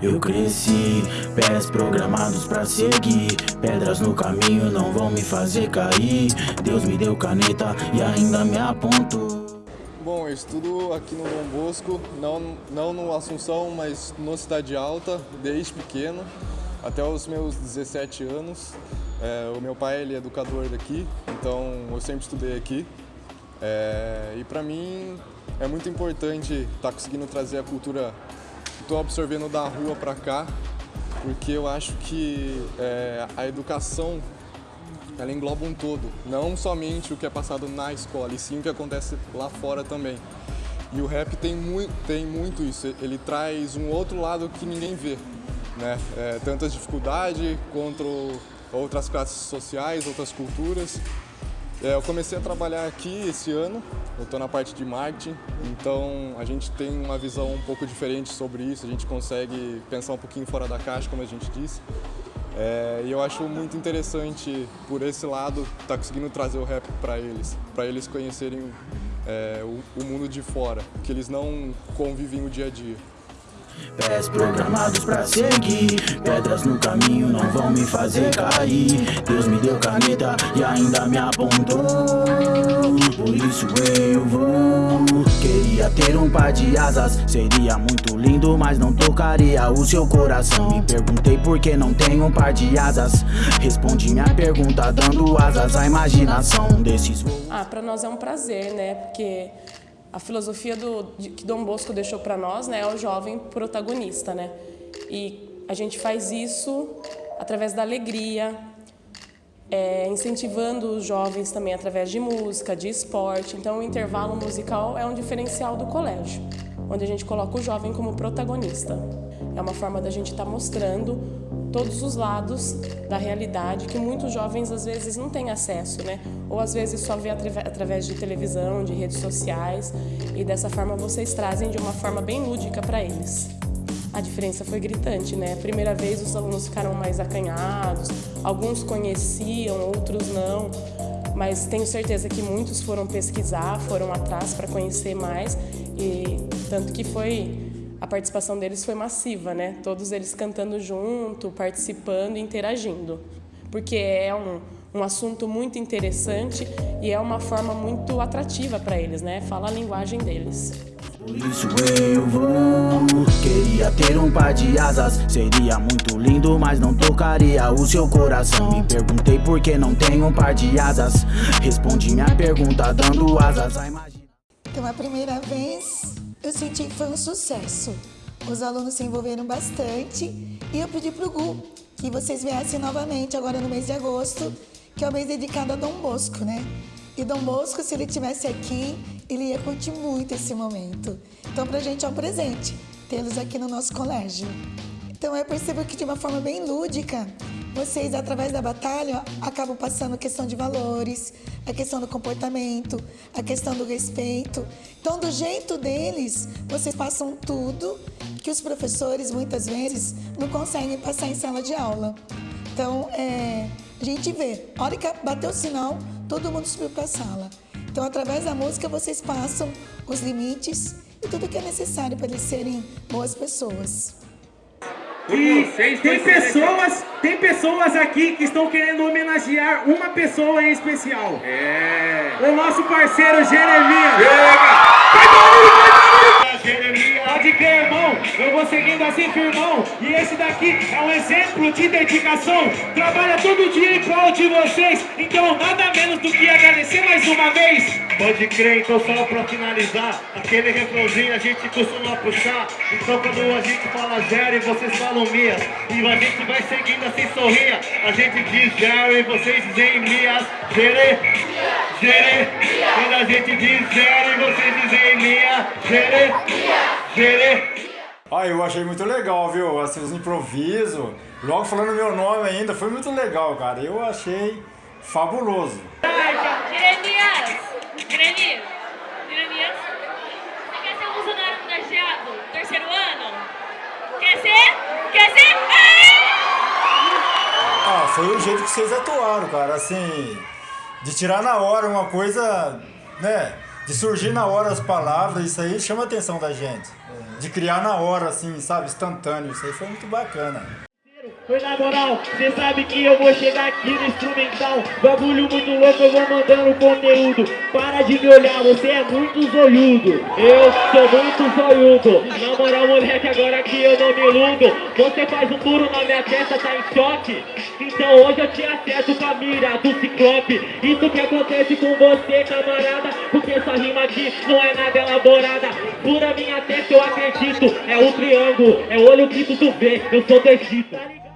Eu cresci, pés programados pra seguir Pedras no caminho não vão me fazer cair Deus me deu caneta e ainda me apontou Bom, eu estudo aqui no Dom Bosco, não, não no Assunção, mas no Cidade Alta, desde pequeno, até os meus 17 anos. É, o meu pai ele é educador daqui, então eu sempre estudei aqui. É, e para mim é muito importante estar tá conseguindo trazer a cultura estou absorvendo da rua para cá, porque eu acho que é, a educação ela engloba um todo, não somente o que é passado na escola, e sim o que acontece lá fora também. E o rap tem, muito, tem muito isso, ele traz um outro lado que ninguém vê, né? É, tantas dificuldades contra outras classes sociais, outras culturas. É, eu comecei a trabalhar aqui esse ano, eu estou na parte de marketing, então a gente tem uma visão um pouco diferente sobre isso, a gente consegue pensar um pouquinho fora da caixa, como a gente disse. É, e eu acho muito interessante, por esse lado, estar tá conseguindo trazer o rap para eles, para eles conhecerem é, o, o mundo de fora, que eles não convivem o dia a dia. Pés programados pra seguir Pedras no caminho não vão me fazer cair. Deus me deu caneta e ainda me apontou. Por isso eu vou. Queria ter um par de asas Seria muito lindo, mas não tocaria o seu coração. Me perguntei por que não tenho um par de asas. Respondi minha pergunta dando asas à imaginação desses voos Ah, pra nós é um prazer, né? Porque a filosofia do, de, que Dom Bosco deixou para nós né, é o jovem protagonista. Né? E a gente faz isso através da alegria, é, incentivando os jovens também através de música, de esporte. Então o intervalo musical é um diferencial do colégio, onde a gente coloca o jovem como protagonista. É uma forma da gente estar tá mostrando todos os lados da realidade que muitos jovens às vezes não têm acesso, né? Ou às vezes só vê através de televisão, de redes sociais, e dessa forma vocês trazem de uma forma bem lúdica para eles. A diferença foi gritante, né? Primeira vez os alunos ficaram mais acanhados, alguns conheciam, outros não, mas tenho certeza que muitos foram pesquisar, foram atrás para conhecer mais, e tanto que foi a participação deles foi massiva, né? Todos eles cantando junto, participando e interagindo. Porque é um, um assunto muito interessante e é uma forma muito atrativa para eles, né? Fala a linguagem deles. Por isso eu vou Queria ter um par de asas Seria muito lindo, mas não tocaria o seu coração Me perguntei por que não tenho um par de asas Respondi minha pergunta dando asas Então a primeira vez eu senti que foi um sucesso. Os alunos se envolveram bastante e eu pedi para o Gu que vocês viessem novamente agora no mês de agosto, que é o mês dedicado a Dom Bosco, né? E Dom Bosco, se ele estivesse aqui, ele ia curtir muito esse momento. Então, para a gente é um presente tê-los aqui no nosso colégio. Então, eu percebo que de uma forma bem lúdica, vocês, através da batalha, acabam passando a questão de valores, a questão do comportamento, a questão do respeito. Então, do jeito deles, vocês passam tudo que os professores, muitas vezes, não conseguem passar em sala de aula. Então, é, a gente vê, a hora que bateu o sinal, todo mundo subiu para a sala. Então, através da música, vocês passam os limites e tudo que é necessário para eles serem boas pessoas. E tem pessoas, tem pessoas aqui que estão querendo homenagear uma pessoa em especial. É. O nosso parceiro Jeremias. Jeremias. Seguindo assim, firmão. E esse daqui é um exemplo de dedicação. Trabalha todo dia em prol de vocês. Então, nada menos do que agradecer mais uma vez. Pode crer, então só pra finalizar. Aquele refrãozinho a gente costuma puxar. Então, quando a gente fala Jerry, vocês falam Mias. E a gente vai seguindo assim, sorria. A gente diz Jerry, vocês dizem Mias. Jerry, Jerry. Quando a gente diz Jerry, vocês dizem Mia. Jerry, Jerry. Ah, eu achei muito legal, viu? Assim, os improvisos, logo falando meu nome ainda, foi muito legal, cara. Eu achei fabuloso. Jeremias! Jeremias! Jeremias! Você quer ser um funcionário? Terceiro ano? Quer ser? Quer ser? Ah, foi o jeito que vocês atuaram, cara. Assim, de tirar na hora uma coisa, né? De surgir na hora as palavras, isso aí chama a atenção da gente. De criar na hora, assim, sabe, instantâneo. Isso aí foi muito bacana. Foi na moral, cê sabe que eu vou chegar aqui no instrumental. Bagulho muito louco, eu vou mandando conteúdo. Para de me olhar, você é muito zoiudo. Eu sou muito zoiudo. Na moral, moleque, agora que eu não me iludo Você faz um furo na minha testa, tá em choque? Então hoje eu te acerto com a mira do ciclope. Isso que acontece com você, camarada Porque essa rima aqui não é nada elaborada. Fura minha testa, eu acredito. É o triângulo, é o olho que tu vê. Eu sou do Egito